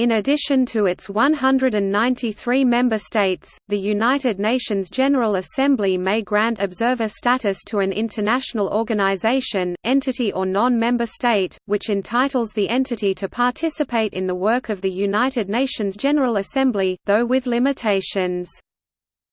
In addition to its 193 member states, the United Nations General Assembly may grant observer status to an international organization, entity or non-member state, which entitles the entity to participate in the work of the United Nations General Assembly, though with limitations.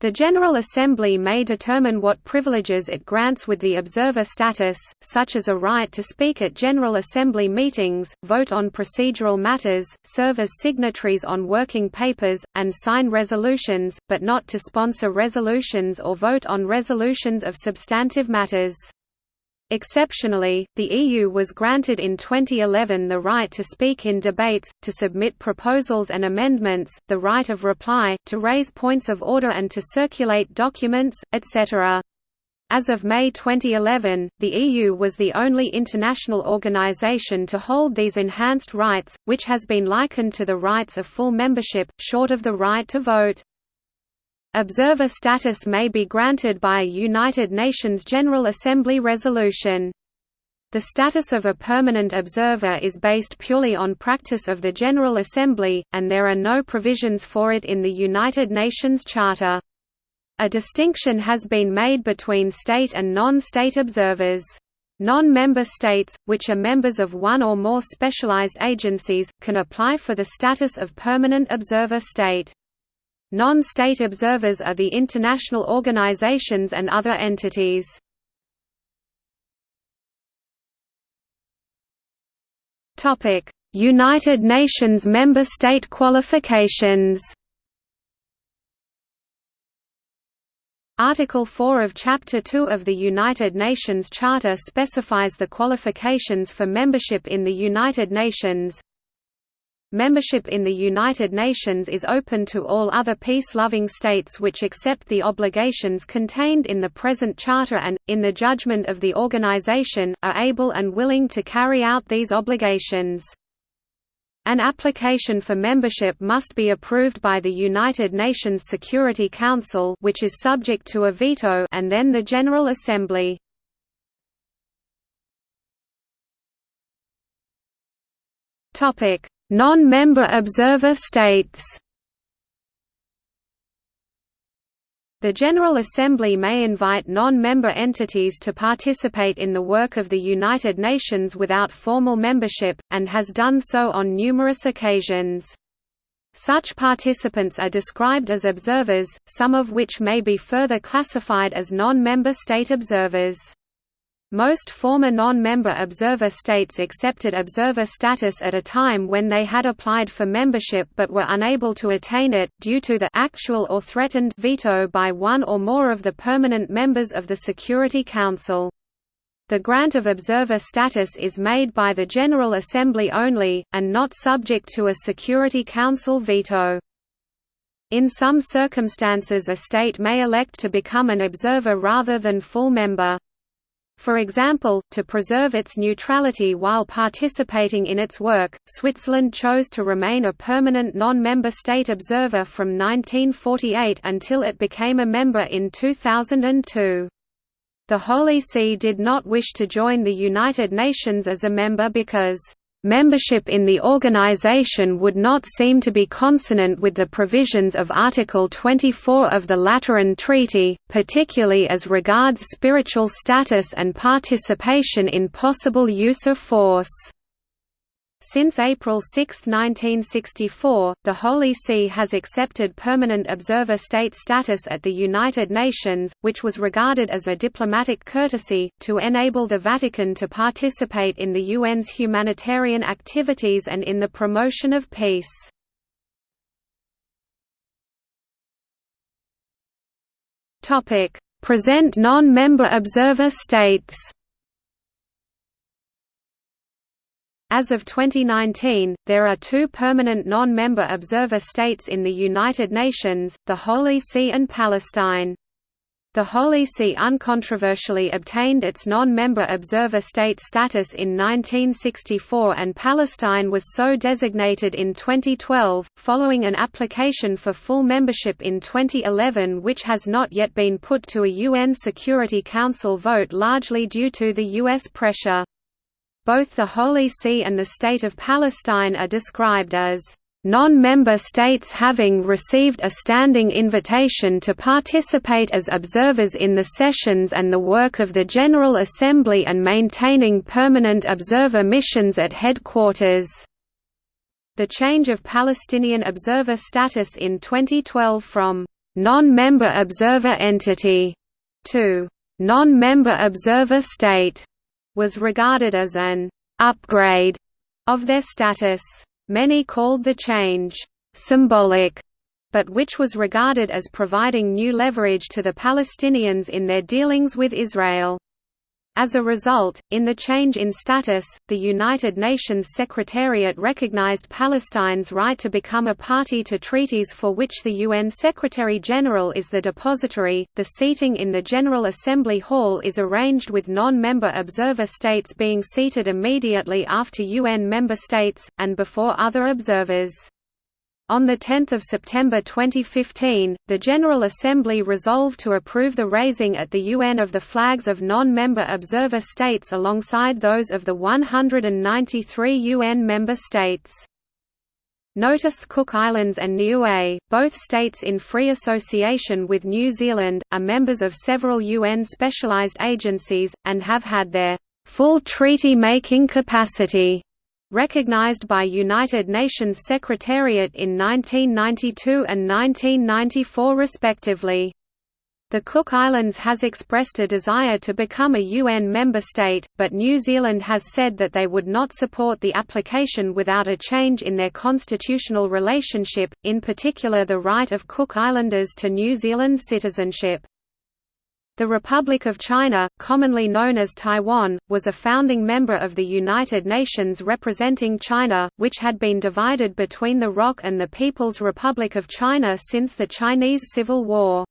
The General Assembly may determine what privileges it grants with the observer status, such as a right to speak at General Assembly meetings, vote on procedural matters, serve as signatories on working papers, and sign resolutions, but not to sponsor resolutions or vote on resolutions of substantive matters. Exceptionally, the EU was granted in 2011 the right to speak in debates, to submit proposals and amendments, the right of reply, to raise points of order and to circulate documents, etc. As of May 2011, the EU was the only international organization to hold these enhanced rights, which has been likened to the rights of full membership, short of the right to vote. Observer status may be granted by a United Nations General Assembly resolution. The status of a permanent observer is based purely on practice of the General Assembly, and there are no provisions for it in the United Nations Charter. A distinction has been made between state and non-state observers. Non-member states, which are members of one or more specialized agencies, can apply for the status of permanent observer state. Non-state observers are the international organizations and other entities. United Nations member state qualifications. Article 4 of Chapter 2 of the United Nations Charter specifies the qualifications for membership in the United Nations, Membership in the United Nations is open to all other peace-loving states which accept the obligations contained in the present charter and, in the judgment of the organization, are able and willing to carry out these obligations. An application for membership must be approved by the United Nations Security Council which is subject to a veto and then the General Assembly. Topic Non-member observer states The General Assembly may invite non-member entities to participate in the work of the United Nations without formal membership, and has done so on numerous occasions. Such participants are described as observers, some of which may be further classified as non-member state observers. Most former non-member observer states accepted observer status at a time when they had applied for membership but were unable to attain it, due to the actual or threatened veto by one or more of the permanent members of the Security Council. The grant of observer status is made by the General Assembly only, and not subject to a Security Council veto. In some circumstances a state may elect to become an observer rather than full member. For example, to preserve its neutrality while participating in its work, Switzerland chose to remain a permanent non-member state observer from 1948 until it became a member in 2002. The Holy See did not wish to join the United Nations as a member because Membership in the organization would not seem to be consonant with the provisions of Article 24 of the Lateran Treaty, particularly as regards spiritual status and participation in possible use of force. Since April 6, 1964, the Holy See has accepted permanent observer state status at the United Nations, which was regarded as a diplomatic courtesy, to enable the Vatican to participate in the UN's humanitarian activities and in the promotion of peace. Present non-member observer states As of 2019, there are two permanent non-member observer states in the United Nations, the Holy See and Palestine. The Holy See uncontroversially obtained its non-member observer state status in 1964 and Palestine was so designated in 2012, following an application for full membership in 2011 which has not yet been put to a UN Security Council vote largely due to the U.S. pressure. Both the Holy See and the State of Palestine are described as non-member states having received a standing invitation to participate as observers in the sessions and the work of the General Assembly and maintaining permanent observer missions at headquarters. The change of Palestinian observer status in 2012 from non-member observer entity to non-member observer state was regarded as an upgrade of their status. Many called the change symbolic, but which was regarded as providing new leverage to the Palestinians in their dealings with Israel. As a result, in the change in status, the United Nations Secretariat recognized Palestine's right to become a party to treaties for which the UN Secretary-General is the depository. The seating in the General Assembly Hall is arranged with non-member observer states being seated immediately after UN member states, and before other observers. On 10 September 2015, the General Assembly resolved to approve the raising at the UN of the flags of non-member observer states alongside those of the 193 UN member states. Notice the Cook Islands and Niue, both states in free association with New Zealand, are members of several UN specialized agencies, and have had their full treaty-making capacity recognized by United Nations Secretariat in 1992 and 1994 respectively. The Cook Islands has expressed a desire to become a UN member state, but New Zealand has said that they would not support the application without a change in their constitutional relationship, in particular the right of Cook Islanders to New Zealand citizenship. The Republic of China, commonly known as Taiwan, was a founding member of the United Nations representing China, which had been divided between the ROC and the People's Republic of China since the Chinese Civil War.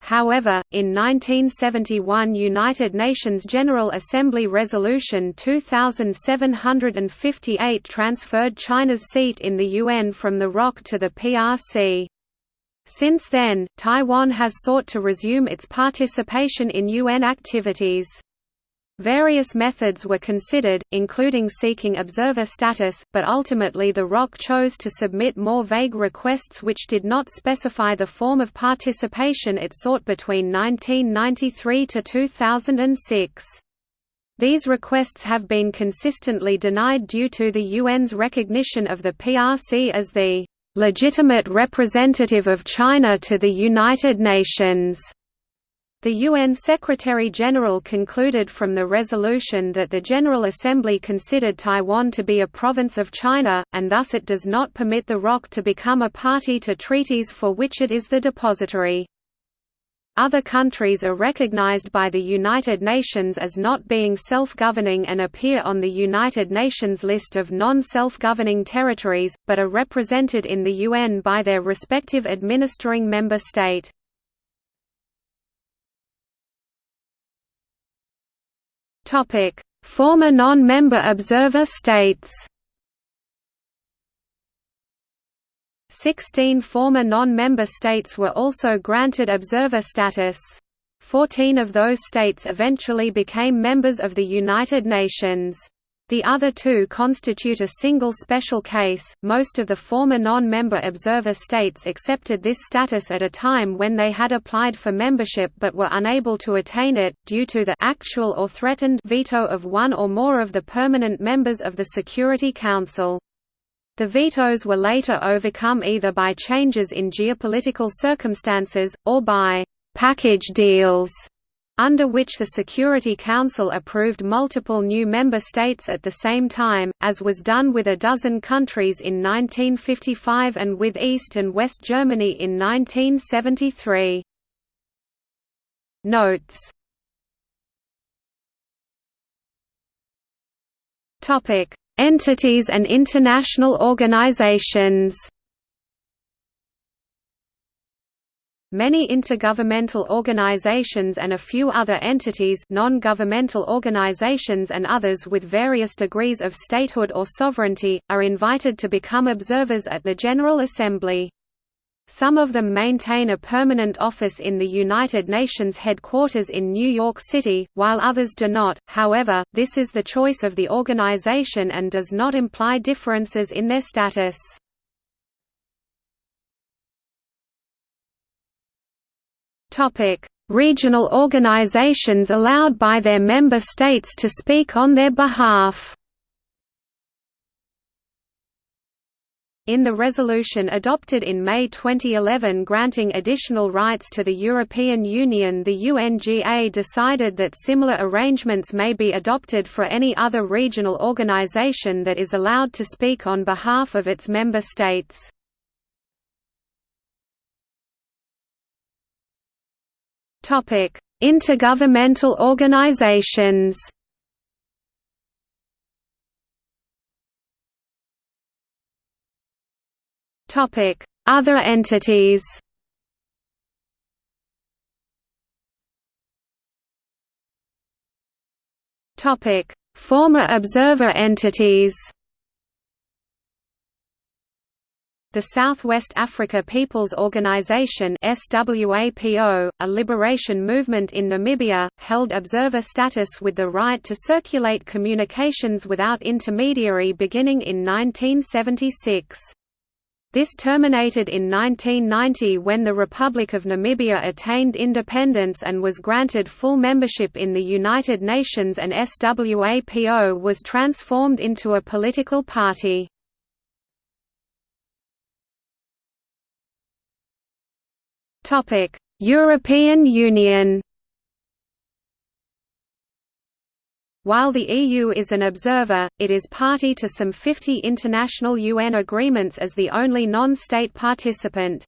However, in 1971 United Nations General Assembly Resolution 2758 transferred China's seat in the UN from the ROC to the PRC. Since then, Taiwan has sought to resume its participation in UN activities. Various methods were considered, including seeking observer status, but ultimately the ROC chose to submit more vague requests which did not specify the form of participation it sought between 1993 to 2006. These requests have been consistently denied due to the UN's recognition of the PRC as the legitimate representative of China to the United Nations. The UN Secretary-General concluded from the resolution that the General Assembly considered Taiwan to be a province of China, and thus it does not permit the ROC to become a party to treaties for which it is the depository. Other countries are recognized by the United Nations as not being self-governing and appear on the United Nations list of non-self-governing territories, but are represented in the UN by their respective administering member state. Former non-member observer states Sixteen former non-member states were also granted observer status. Fourteen of those states eventually became members of the United Nations. The other two constitute a single special case. Most of the former non member observer states accepted this status at a time when they had applied for membership but were unable to attain it, due to the actual or threatened veto of one or more of the permanent members of the Security Council. The vetoes were later overcome either by changes in geopolitical circumstances, or by «package deals» under which the Security Council approved multiple new member states at the same time, as was done with a dozen countries in 1955 and with East and West Germany in 1973. Notes Entities and international organizations Many intergovernmental organizations and a few other entities non-governmental organizations and others with various degrees of statehood or sovereignty, are invited to become observers at the General Assembly. Some of them maintain a permanent office in the United Nations headquarters in New York City, while others do not. However, this is the choice of the organization and does not imply differences in their status. Topic: Regional organizations allowed by their member states to speak on their behalf. In the resolution adopted in May 2011 granting additional rights to the European Union the UNGA decided that similar arrangements may be adopted for any other regional organization that is allowed to speak on behalf of its member states. Intergovernmental organizations Topic: Other entities. Topic: Former observer entities. The Southwest Africa People's Organization SWAPO, a liberation movement in Namibia, held observer status with the right to circulate communications without intermediary beginning in 1976. This terminated in 1990 when the Republic of Namibia attained independence and was granted full membership in the United Nations and SWAPO was transformed into a political party. European Union While the EU is an observer, it is party to some 50 international UN agreements as the only non-state participant.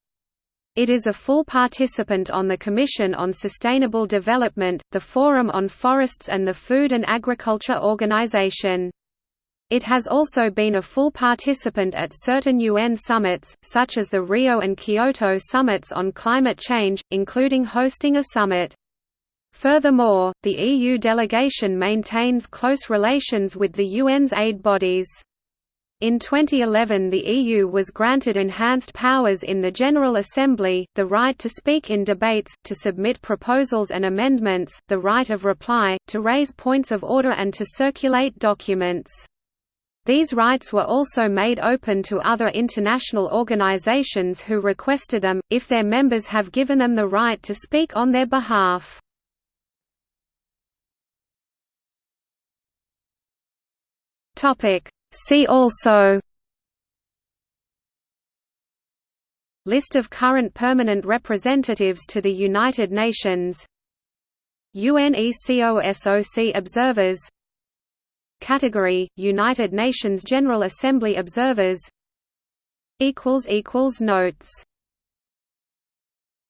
It is a full participant on the Commission on Sustainable Development, the Forum on Forests and the Food and Agriculture Organization. It has also been a full participant at certain UN summits, such as the Rio and Kyoto summits on climate change, including hosting a summit. Furthermore, the EU delegation maintains close relations with the UN's aid bodies. In 2011 the EU was granted enhanced powers in the General Assembly, the right to speak in debates, to submit proposals and amendments, the right of reply, to raise points of order and to circulate documents. These rights were also made open to other international organizations who requested them, if their members have given them the right to speak on their behalf. Topic. See also List of current permanent representatives to the United Nations UNECOSOC observers Category – United Nations General Assembly observers equals equals Notes